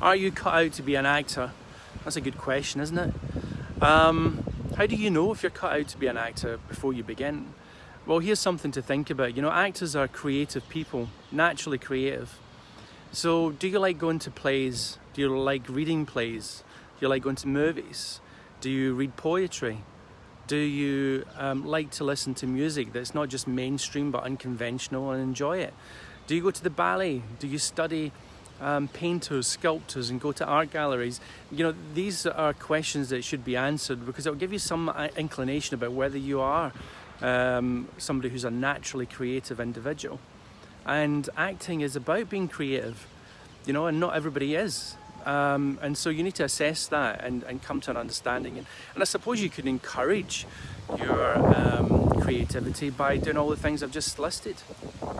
Are you cut out to be an actor? That's a good question, isn't it? Um, how do you know if you're cut out to be an actor before you begin? Well, here's something to think about. You know, actors are creative people, naturally creative. So, do you like going to plays? Do you like reading plays? Do you like going to movies? Do you read poetry? Do you um, like to listen to music that's not just mainstream but unconventional and enjoy it? Do you go to the ballet? Do you study um, painters, sculptors, and go to art galleries? You know, these are questions that should be answered because it'll give you some uh, inclination about whether you are um, somebody who's a naturally creative individual. And acting is about being creative, you know, and not everybody is. Um, and so you need to assess that and, and come to an understanding. And, and I suppose you can encourage your um, creativity by doing all the things I've just listed.